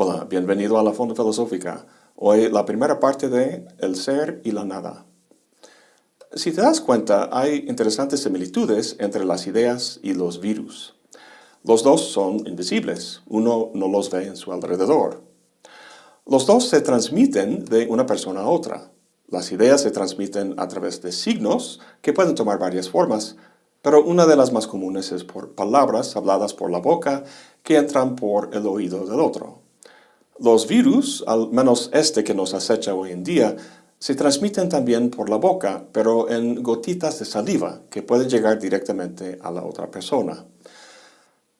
Hola, bienvenido a la Fonda Filosófica. Hoy la primera parte de El ser y la nada. Si te das cuenta, hay interesantes similitudes entre las ideas y los virus. Los dos son invisibles, uno no los ve en su alrededor. Los dos se transmiten de una persona a otra. Las ideas se transmiten a través de signos que pueden tomar varias formas, pero una de las más comunes es por palabras habladas por la boca que entran por el oído del otro. Los virus, al menos este que nos acecha hoy en día, se transmiten también por la boca, pero en gotitas de saliva que pueden llegar directamente a la otra persona.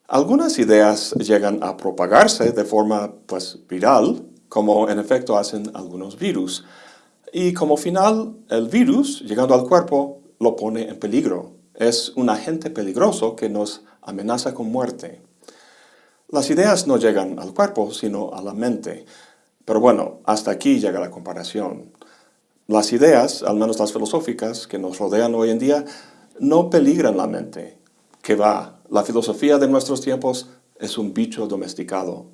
Algunas ideas llegan a propagarse de forma pues, viral, como en efecto hacen algunos virus, y como final, el virus, llegando al cuerpo, lo pone en peligro. Es un agente peligroso que nos amenaza con muerte. Las ideas no llegan al cuerpo, sino a la mente. Pero bueno, hasta aquí llega la comparación. Las ideas, al menos las filosóficas, que nos rodean hoy en día, no peligran la mente. Que va, la filosofía de nuestros tiempos es un bicho domesticado.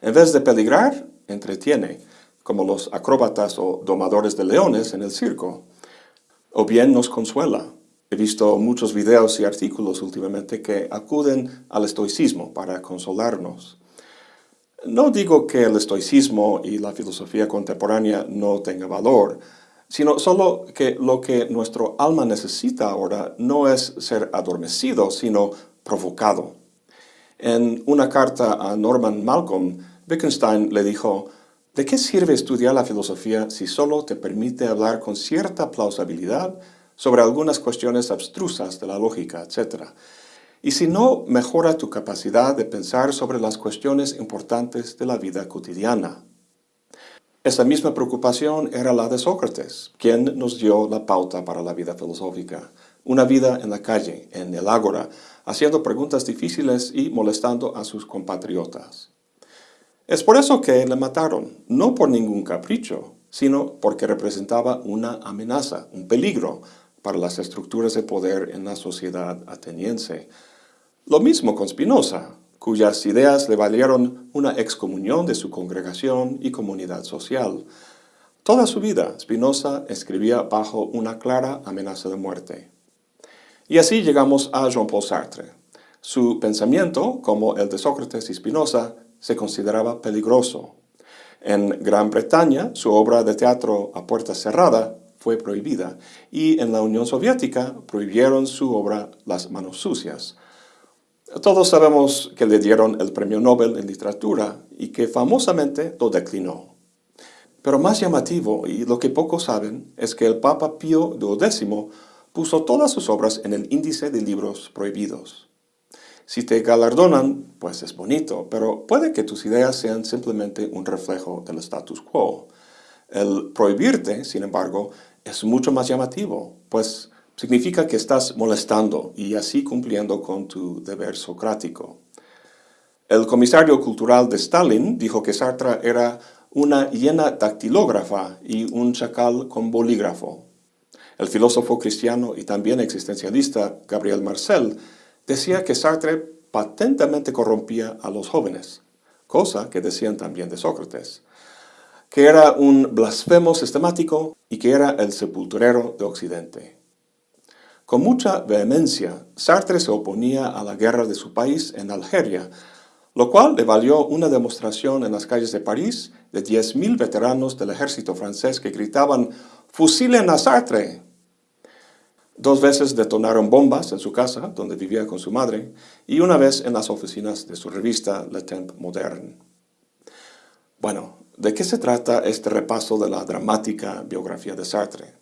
En vez de peligrar, entretiene, como los acróbatas o domadores de leones en el circo. O bien nos consuela. He visto muchos videos y artículos últimamente que acuden al estoicismo para consolarnos. No digo que el estoicismo y la filosofía contemporánea no tengan valor, sino solo que lo que nuestro alma necesita ahora no es ser adormecido, sino provocado. En una carta a Norman Malcolm, Wittgenstein le dijo, ¿de qué sirve estudiar la filosofía si solo te permite hablar con cierta plausibilidad sobre algunas cuestiones abstrusas de la lógica, etc.? Y si no mejora tu capacidad de pensar sobre las cuestiones importantes de la vida cotidiana. Esa misma preocupación era la de Sócrates, quien nos dio la pauta para la vida filosófica. Una vida en la calle, en el ágora, haciendo preguntas difíciles y molestando a sus compatriotas. Es por eso que le mataron, no por ningún capricho, sino porque representaba una amenaza, un peligro para las estructuras de poder en la sociedad ateniense. Lo mismo con Spinoza, cuyas ideas le valieron una excomunión de su congregación y comunidad social. Toda su vida, Spinoza escribía bajo una clara amenaza de muerte. Y así llegamos a Jean-Paul Sartre. Su pensamiento, como el de Sócrates y Spinoza, se consideraba peligroso. En Gran Bretaña, su obra de teatro a puerta cerrada fue prohibida, y en la Unión Soviética prohibieron su obra Las manos sucias, todos sabemos que le dieron el premio Nobel en literatura y que famosamente lo declinó. Pero más llamativo, y lo que pocos saben, es que el Papa Pío XII puso todas sus obras en el índice de libros prohibidos. Si te galardonan, pues es bonito, pero puede que tus ideas sean simplemente un reflejo del status quo. El prohibirte, sin embargo, es mucho más llamativo, pues significa que estás molestando y así cumpliendo con tu deber socrático. El comisario cultural de Stalin dijo que Sartre era una hiena dactilógrafa y un chacal con bolígrafo. El filósofo cristiano y también existencialista Gabriel Marcel decía que Sartre patentemente corrompía a los jóvenes, cosa que decían también de Sócrates, que era un blasfemo sistemático y que era el sepulturero de Occidente. Con mucha vehemencia, Sartre se oponía a la guerra de su país en Algeria, lo cual le valió una demostración en las calles de París de 10.000 veteranos del ejército francés que gritaban «¡Fusilen a Sartre!». Dos veces detonaron bombas en su casa, donde vivía con su madre, y una vez en las oficinas de su revista Le Temps Moderne. Bueno, ¿de qué se trata este repaso de la dramática biografía de Sartre?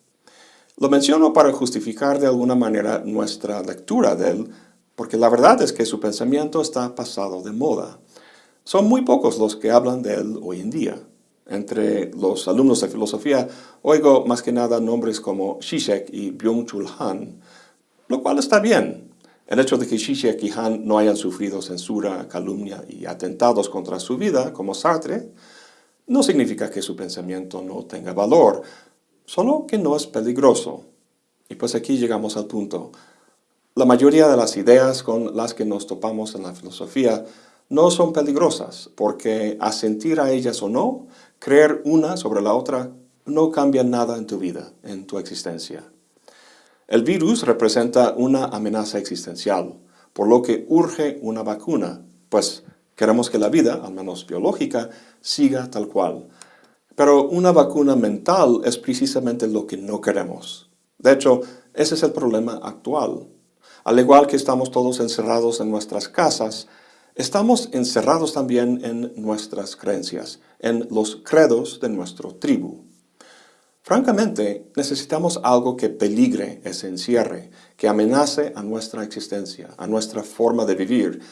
Lo menciono para justificar de alguna manera nuestra lectura de él, porque la verdad es que su pensamiento está pasado de moda. Son muy pocos los que hablan de él hoy en día. Entre los alumnos de filosofía oigo más que nada nombres como Zizek y Byung-Chul Han, lo cual está bien. El hecho de que Zizek y Han no hayan sufrido censura, calumnia y atentados contra su vida, como Sartre, no significa que su pensamiento no tenga valor, solo que no es peligroso. Y pues aquí llegamos al punto. La mayoría de las ideas con las que nos topamos en la filosofía no son peligrosas, porque asentir a ellas o no, creer una sobre la otra, no cambia nada en tu vida, en tu existencia. El virus representa una amenaza existencial, por lo que urge una vacuna, pues queremos que la vida, al menos biológica, siga tal cual. Pero una vacuna mental es precisamente lo que no queremos. De hecho, ese es el problema actual. Al igual que estamos todos encerrados en nuestras casas, estamos encerrados también en nuestras creencias, en los credos de nuestro tribu. Francamente, necesitamos algo que peligre ese encierre, que amenace a nuestra existencia, a nuestra forma de vivir,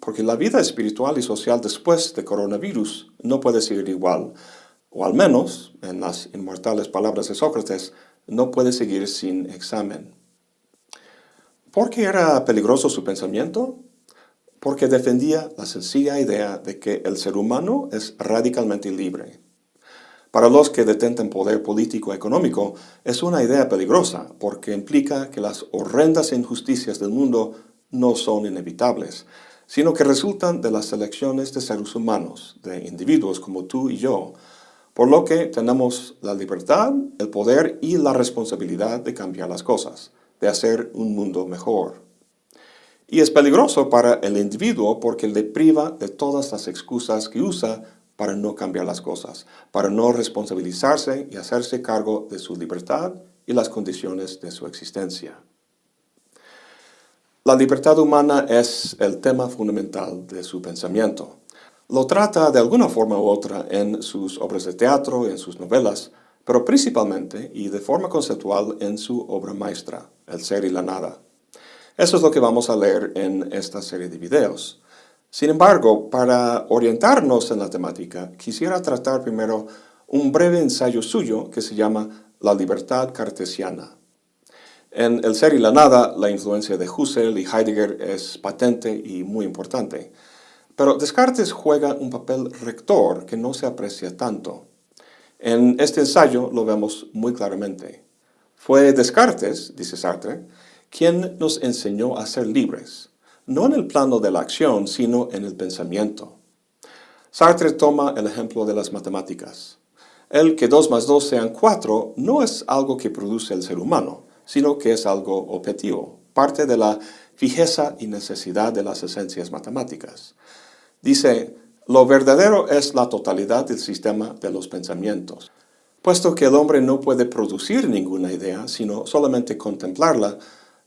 porque la vida espiritual y social después de coronavirus no puede seguir igual, o al menos, en las inmortales palabras de Sócrates, no puede seguir sin examen. ¿Por qué era peligroso su pensamiento? Porque defendía la sencilla idea de que el ser humano es radicalmente libre. Para los que detentan poder político económico, es una idea peligrosa porque implica que las horrendas injusticias del mundo no son inevitables, sino que resultan de las elecciones de seres humanos, de individuos como tú y yo, por lo que tenemos la libertad, el poder y la responsabilidad de cambiar las cosas, de hacer un mundo mejor. Y es peligroso para el individuo porque le priva de todas las excusas que usa para no cambiar las cosas, para no responsabilizarse y hacerse cargo de su libertad y las condiciones de su existencia. La libertad humana es el tema fundamental de su pensamiento. Lo trata de alguna forma u otra en sus obras de teatro, en sus novelas, pero principalmente y de forma conceptual en su obra maestra, El ser y la nada. Eso es lo que vamos a leer en esta serie de videos. Sin embargo, para orientarnos en la temática, quisiera tratar primero un breve ensayo suyo que se llama La libertad cartesiana. En El ser y la nada, la influencia de Husserl y Heidegger es patente y muy importante. Pero Descartes juega un papel rector que no se aprecia tanto. En este ensayo lo vemos muy claramente. Fue Descartes, dice Sartre, quien nos enseñó a ser libres, no en el plano de la acción, sino en el pensamiento. Sartre toma el ejemplo de las matemáticas. El que 2 más 2 sean 4 no es algo que produce el ser humano, sino que es algo objetivo, parte de la fijeza y necesidad de las esencias matemáticas. Dice, lo verdadero es la totalidad del sistema de los pensamientos. Puesto que el hombre no puede producir ninguna idea, sino solamente contemplarla,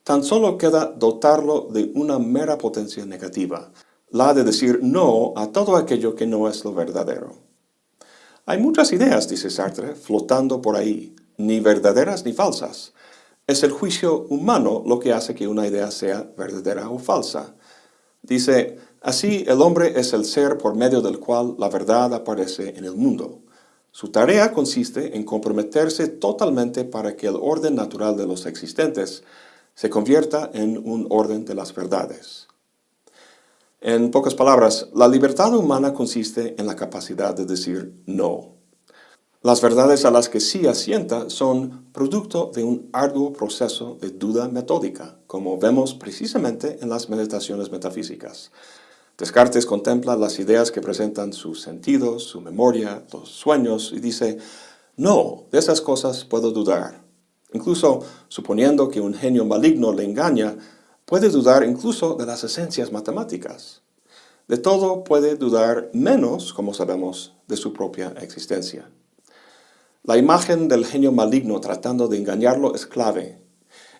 tan solo queda dotarlo de una mera potencia negativa, la de decir no a todo aquello que no es lo verdadero. Hay muchas ideas, dice Sartre, flotando por ahí, ni verdaderas ni falsas. Es el juicio humano lo que hace que una idea sea verdadera o falsa. Dice, Así, el hombre es el ser por medio del cual la verdad aparece en el mundo. Su tarea consiste en comprometerse totalmente para que el orden natural de los existentes se convierta en un orden de las verdades. En pocas palabras, la libertad humana consiste en la capacidad de decir no. Las verdades a las que sí asienta son producto de un arduo proceso de duda metódica, como vemos precisamente en las meditaciones metafísicas. Descartes contempla las ideas que presentan sus sentidos, su memoria, los sueños, y dice, no, de esas cosas puedo dudar. Incluso suponiendo que un genio maligno le engaña, puede dudar incluso de las esencias matemáticas. De todo puede dudar menos, como sabemos, de su propia existencia. La imagen del genio maligno tratando de engañarlo es clave,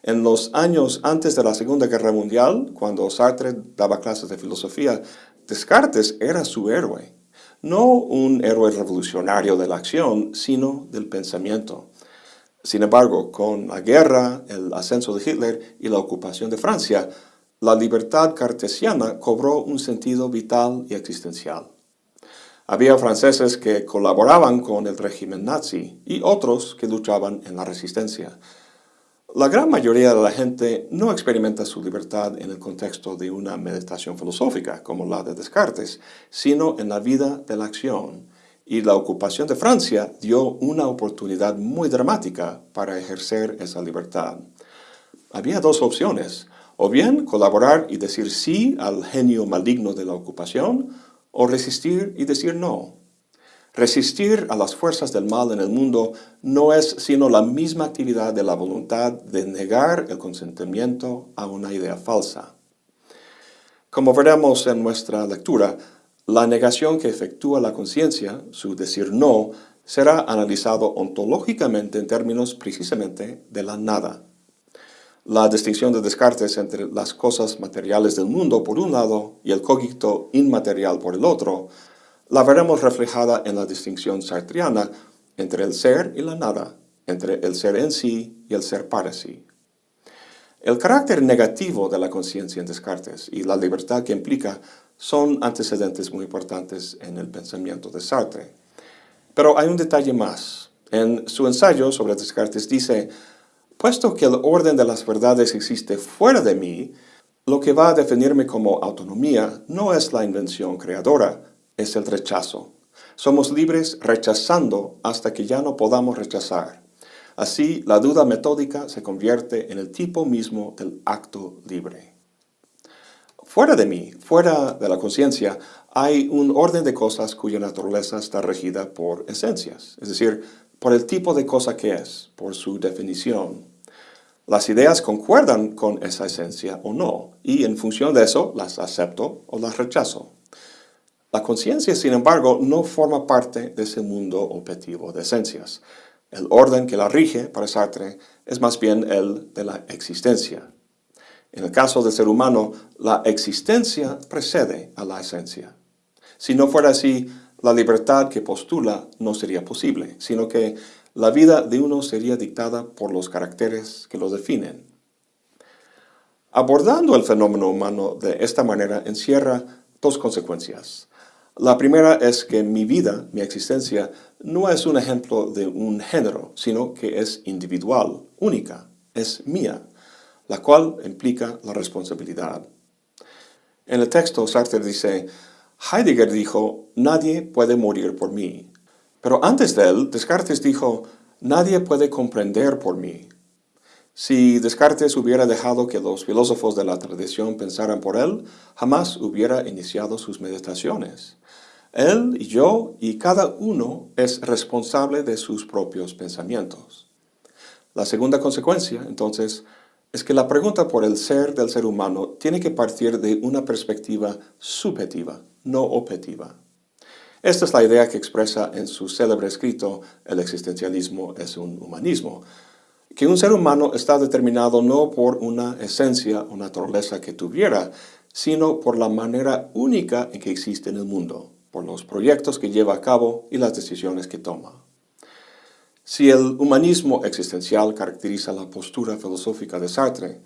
en los años antes de la Segunda Guerra Mundial, cuando Sartre daba clases de filosofía, Descartes era su héroe. No un héroe revolucionario de la acción, sino del pensamiento. Sin embargo, con la guerra, el ascenso de Hitler y la ocupación de Francia, la libertad cartesiana cobró un sentido vital y existencial. Había franceses que colaboraban con el régimen nazi y otros que luchaban en la resistencia. La gran mayoría de la gente no experimenta su libertad en el contexto de una meditación filosófica como la de Descartes, sino en la vida de la acción. Y la ocupación de Francia dio una oportunidad muy dramática para ejercer esa libertad. Había dos opciones, o bien colaborar y decir sí al genio maligno de la ocupación, o resistir y decir no. Resistir a las fuerzas del mal en el mundo no es sino la misma actividad de la voluntad de negar el consentimiento a una idea falsa. Como veremos en nuestra lectura, la negación que efectúa la conciencia, su decir no, será analizado ontológicamente en términos precisamente de la nada. La distinción de Descartes entre las cosas materiales del mundo por un lado y el cogito inmaterial por el otro, la veremos reflejada en la distinción sartriana entre el ser y la nada, entre el ser en sí y el ser para sí. El carácter negativo de la conciencia en Descartes y la libertad que implica son antecedentes muy importantes en el pensamiento de Sartre. Pero hay un detalle más. En su ensayo sobre Descartes dice, puesto que el orden de las verdades existe fuera de mí, lo que va a definirme como autonomía no es la invención creadora, es el rechazo. Somos libres rechazando hasta que ya no podamos rechazar. Así, la duda metódica se convierte en el tipo mismo del acto libre. Fuera de mí, fuera de la conciencia, hay un orden de cosas cuya naturaleza está regida por esencias, es decir, por el tipo de cosa que es, por su definición. Las ideas concuerdan con esa esencia o no, y en función de eso las acepto o las rechazo. La conciencia, sin embargo, no forma parte de ese mundo objetivo de esencias. El orden que la rige, para Sartre, es más bien el de la existencia. En el caso del ser humano, la existencia precede a la esencia. Si no fuera así, la libertad que postula no sería posible, sino que la vida de uno sería dictada por los caracteres que lo definen. Abordando el fenómeno humano de esta manera encierra dos consecuencias. La primera es que mi vida, mi existencia, no es un ejemplo de un género, sino que es individual, única, es mía, la cual implica la responsabilidad. En el texto Sartre dice, Heidegger dijo, nadie puede morir por mí. Pero antes de él, Descartes dijo, nadie puede comprender por mí. Si Descartes hubiera dejado que los filósofos de la tradición pensaran por él, jamás hubiera iniciado sus meditaciones. Él y yo y cada uno es responsable de sus propios pensamientos. La segunda consecuencia, entonces, es que la pregunta por el ser del ser humano tiene que partir de una perspectiva subjetiva, no objetiva. Esta es la idea que expresa en su célebre escrito El existencialismo es un humanismo, que un ser humano está determinado no por una esencia o naturaleza que tuviera, sino por la manera única en que existe en el mundo, por los proyectos que lleva a cabo y las decisiones que toma. Si el humanismo existencial caracteriza la postura filosófica de Sartre,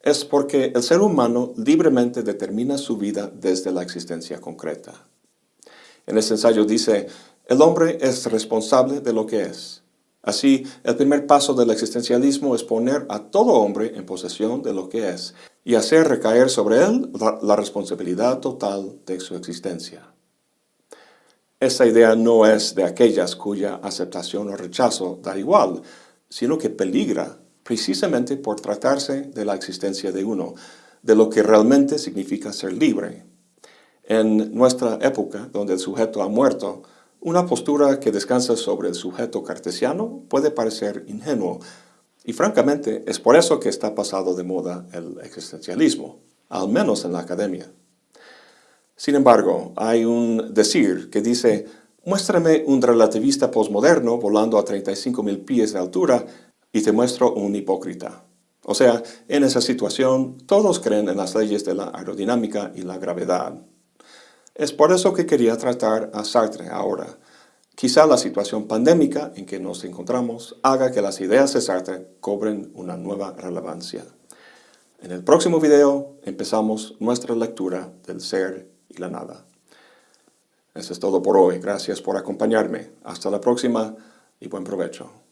es porque el ser humano libremente determina su vida desde la existencia concreta. En ese ensayo dice, el hombre es responsable de lo que es, Así, el primer paso del existencialismo es poner a todo hombre en posesión de lo que es y hacer recaer sobre él la, responsabilidad total de su existencia. Esta idea no es de aquellas cuya aceptación o rechazo da igual, sino que peligra precisamente por tratarse de la existencia de uno, de lo que realmente significa ser libre. En nuestra época, donde el sujeto ha muerto, una postura que descansa sobre el sujeto cartesiano puede parecer ingenuo, y francamente es por eso que está pasado de moda el existencialismo, al menos en la academia. Sin embargo, hay un decir que dice, muéstrame un relativista posmoderno volando a 35.000 pies de altura y te muestro un hipócrita. O sea, en esa situación, todos creen en las leyes de la aerodinámica y la gravedad. Es por eso que quería tratar a Sartre ahora. Quizá la situación pandémica en que nos encontramos haga que las ideas de Sartre cobren una nueva relevancia. En el próximo video empezamos nuestra lectura del ser y la nada. Eso es todo por hoy. Gracias por acompañarme. Hasta la próxima y buen provecho.